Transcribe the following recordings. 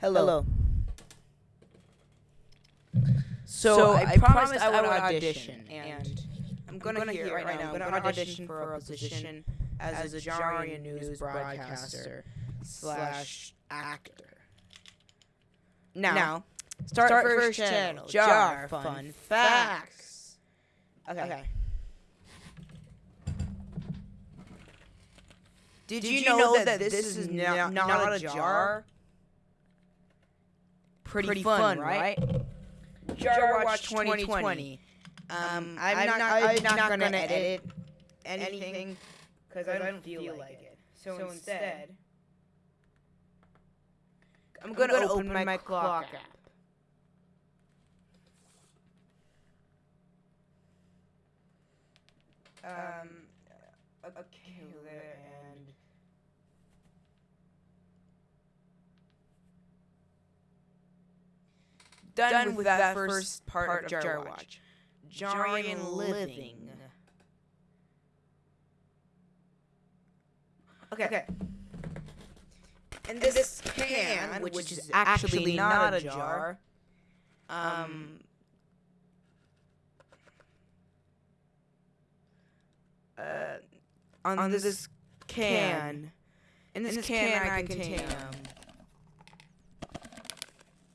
Hello. So, So, I, I promised I would audition, audition, and and I'm gonna, hear it right now. I'm gonna audition for a position as, a Jarian news broadcaster slash actor. Now, Now, start, start first, first channel. Jar Jar fun facts. Okay. Okay. Did, Did you, know, know that, that this is not, not- not, a jar? Pretty, Pretty fun, fun, right? right? Jar Watch 2020. Um, I'm, not, I'm not gonna, edit anything because I don't feel like it. So, instead, I'm gonna, open, my, clock app. Um, okay, there and. Done, with, that, first part, of Jar Watch. Jarian living. Okay. okay. And this, this can, which, is actually not a jar, um, uh, on, on this, can, in this, can, I contain um,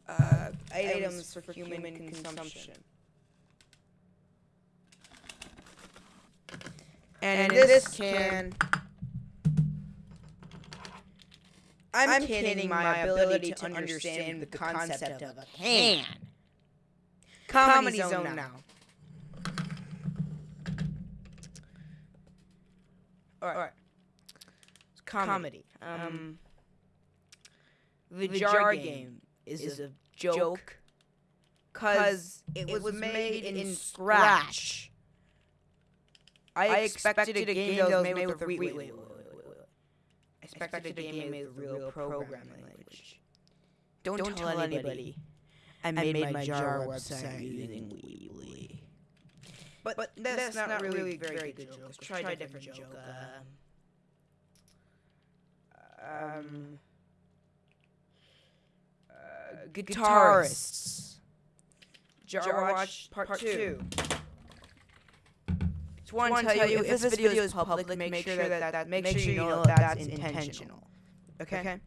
uh, items for human consumption. And, in this can, I'm, I'm kidding my ability to understand the concept of a can. Comedy Zone now. Alright. Comedy. Um, the, jar, game is, a joke because it, was made in Scratch. I expected a game that was made with wait, wait. I expected a game made with real programming language. Don't, Don't tell anybody. I made, my jar website using Weebly. But, but that's, not, really very good joke. Let's try a different joke. Um, um, uh, guitarists. Jar Watch Part 2. Just want to tell you, if this video is public, make sure that, that make sure you know that that's intentional. Okay? okay?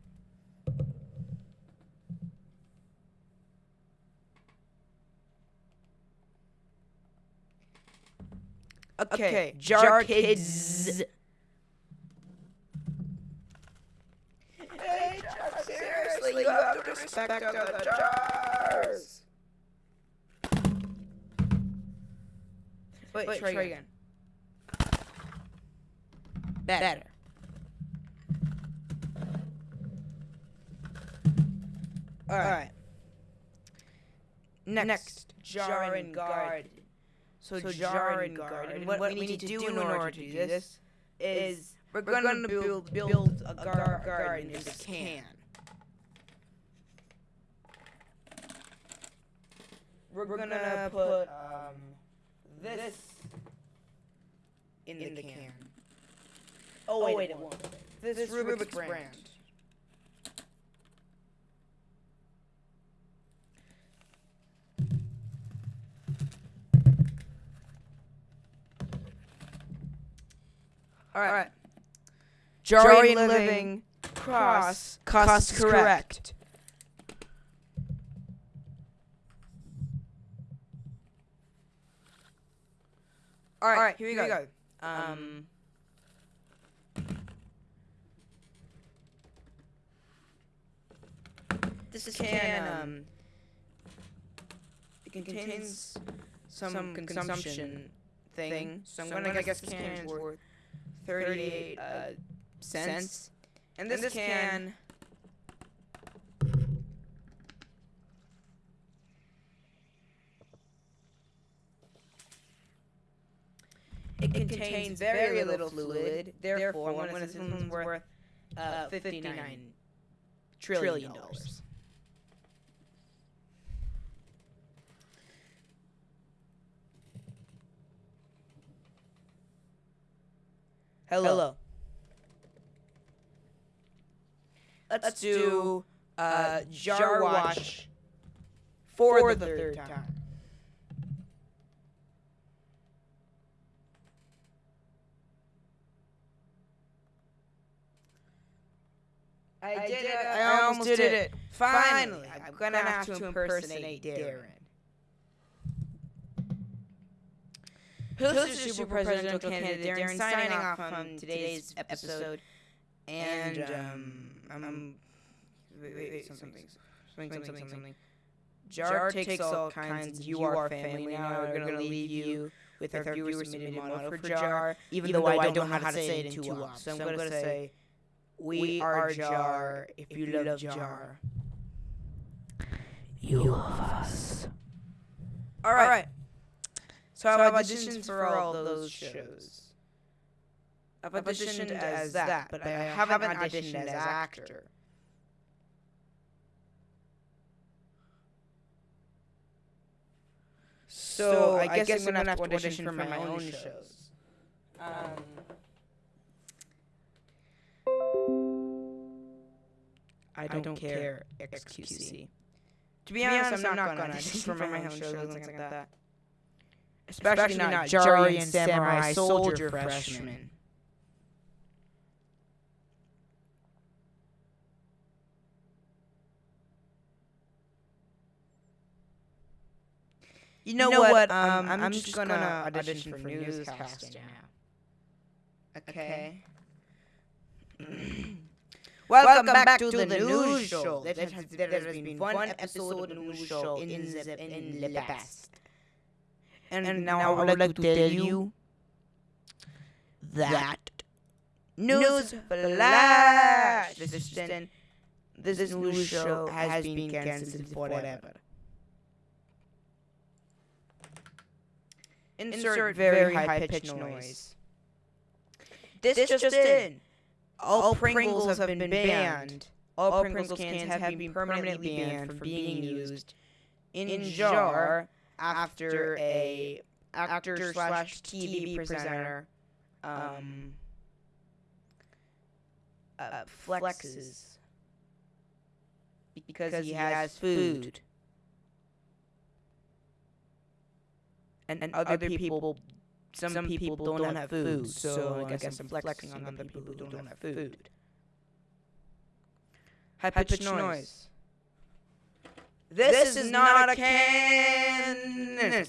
Okay, Jar, Jar Kids. Hey, Jar, seriously, you have to respect other jars. Wait, Wait try, try again. Better. Better. All right. Next, Next jar and guard. So, so jar and guard. And what, what we need to do in order to do this is we're, we're going to build, build a gar garden in this can. We're, we're going to put um, this in, in the, can. can. Oh, wait, oh, wait it won't. This, this Rubik's, Rubik's brand. brand. All right. Jarian, Jarian living cross cost correct. correct. All right, All right here, we here we go. Um, this, is can, can um, it contains, some, some consumption, thing, thing. So I'm, so gonna, gonna guess this can is worth 38 uh, cents. cents. And this, and this can, can It contains very little fluid, therefore, one of one's worth uh, 59 trillion dollars. Hello. Hello. Let's, Let's do uh, jar wash for the third time. I did it. I almost did it. Finally, I'm gonna have to impersonate Darren. Who's the super presidential candidate? Darren signing off on today's episode. And um, I'm wait, wait, wait, something, something, something, something, something. Jar takes all kinds. You are family now. We're gonna leave you with our viewer submitted motto for Jar, even though I don't know how to say it in two. So I'm gonna say, "We are Jar. If you love Jar, you love us." All right. So I've auditioned for all those shows. I've auditioned as that, but I haven't auditioned as actor. So I guess I'm gonna have to audition for my own shows. Um, I don't care, XQC. To be honest, I'm not gonna audition for my own shows and like that. Especially not Jari and Samurai Soldier Freshman. You know, what? Um, I'm, just gonna audition for newscasting now. Okay. Welcome, back, to, the, news show. There has, there has been one episode of news show in the, in the past. And, and now I would like to tell you that news flash. This, this, this news show has been cancelled forever. Insert very high pitched noise. This, this just in. All, Pringles, Pringles have been banned. All Pringles cans have been permanently banned from being used in jar after a actor slash TV presenter um, uh, flexes because he has food. and, and other people, some, some people don't, don't have food, so I guess I'm flexing on other people who don't have food. High pitched noise. This, this is not a can.